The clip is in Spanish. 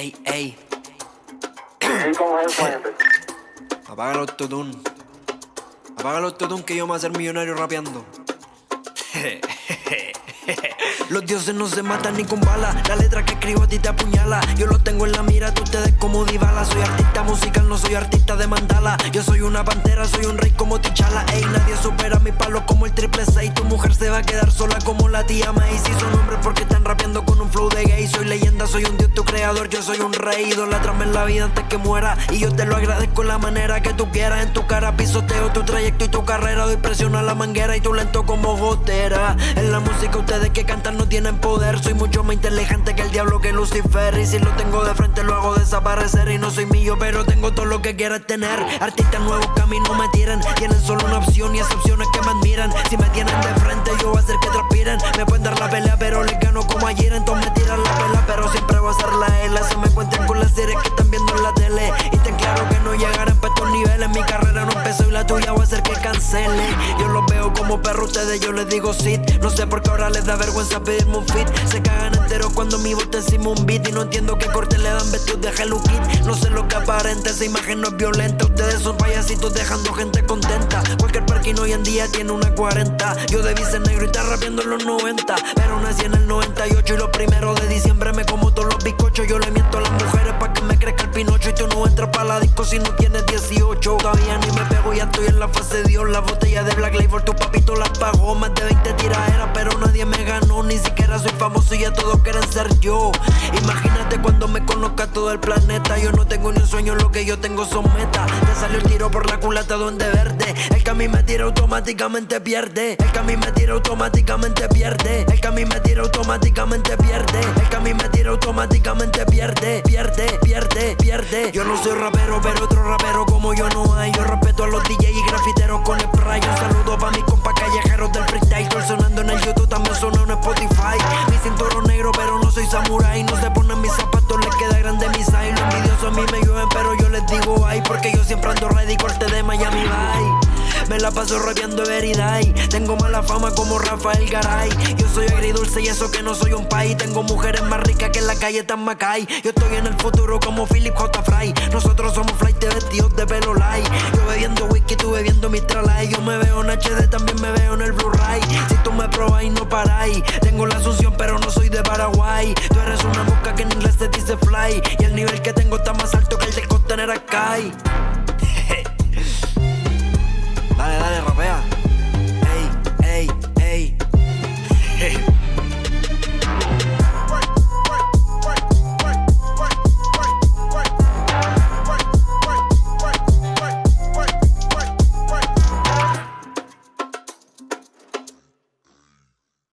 Ey, ey. Apaga el autotune. Apaga el autotune que yo me voy a hacer millonario rapeando. Los dioses no se matan ni con bala. La letra que escribo a ti te apuñala. Yo lo tengo en la mira, tú ustedes como divala Soy artista musical, no soy artista de mandala. Yo soy una pantera, soy un rey como Tichala Ey, nadie supera mi palo como el triple 6 Tu mujer se va a quedar sola como la tía May. Si son hombres porque están rapeando con un flow de gay. Soy leyenda, soy un dios, tu creador. Yo soy un rey, idolatrame en la vida antes que muera. Y yo te lo agradezco la manera que tú quieras. En tu cara pisoteo tu trayecto y tu carrera. Doy presión a la manguera y tú lento como gotera. En la música ustedes que cantan no tienen poder. Soy mucho más inteligente que el diablo que Lucifer. Y si lo tengo de frente lo hago desaparecer. Y no soy mío pero tengo todo lo que quieras tener. Artistas nuevos que me tiran. Tienen solo una opción y esas opciones que me admiran. Si me tienen de frente yo voy a hacer que transpiren. Me pueden dar la pelea pero les gano como ayer. Entonces me tiran la pela pero siempre voy a ser la L. Se me cuentan con las series que están viendo en la tele. Y ten claro que no llegarán para estos niveles. Mi carrera no empezó y la tuya voy a hacer que cancele como perros ustedes yo les digo sit. No sé por qué ahora les da vergüenza pedirme un fit. Se cagan enteros cuando mi voz encima un beat. Y no entiendo qué corte le dan vestidos de Hello No sé lo que aparenta, esa imagen no es violenta. Ustedes son payasitos dejando gente contenta. Cualquier parking hoy en día tiene una 40 Yo debí ser negro y estar rapeando en los 90 Pero nací en el 98 y los primeros de diciembre me como todos los bizcochos. Yo le la disco si no tienes 18 Todavía ni me pego, ya estoy en la fase de Dios. La botella de Black Label, tu papito la pagó. Más de 20 tiraderas, pero nadie me ganó. Ni siquiera soy famoso y ya todos quieren ser yo. Imagínate cuando me conozca todo el planeta. Yo no tengo ni un sueño, lo que yo tengo son metas. Te salió el tiro por la culata donde verde mí me tira automáticamente pierde. El que a me tira automáticamente pierde. El que a me tira automáticamente pierde. El que a me tira automáticamente pierde. Pierde, pierde, pierde. Yo no soy rapero, pero otro rapero como yo no hay. Yo respeto a los DJs y grafiteros con spray Un saludo pa' mis compas callejeros del freestyle. Sonando en el YouTube, también suena en Spotify. Mi cinturón negro, pero no soy samurai. No se ponen mis zapatos, les queda grande mi size. Los envidiosos a mí me llueven, pero yo les digo ay Porque yo siempre ando ready, corte de Miami Vice me la paso rapeando Everyday Tengo mala fama como Rafael Garay. Yo soy agridulce y eso que no soy un país Tengo mujeres más ricas que en la calle Tan Macay. Yo estoy en el futuro como Philip J. Fry. Nosotros somos flight vestidos de pelo light. Yo bebiendo whisky, tú bebiendo Mistral Yo me veo en HD, también me veo en el Blu-ray. Si tú me probas y no paráis Tengo la asunción pero no soy de Paraguay. Tú eres una mosca que en inglés te dice fly. Y el nivel que tengo está más alto que el del contenedor Sky